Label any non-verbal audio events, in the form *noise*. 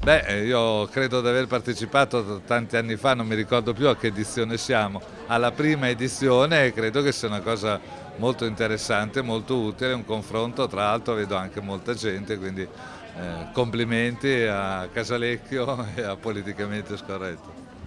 Beh, eh, io credo di aver partecipato tanti anni fa, non mi ricordo più a che edizione siamo, alla prima edizione e credo che sia una cosa molto interessante, molto utile, un confronto, tra l'altro vedo anche molta gente, quindi eh, complimenti a Casalecchio *laughs* e a Politicamente Scorretto.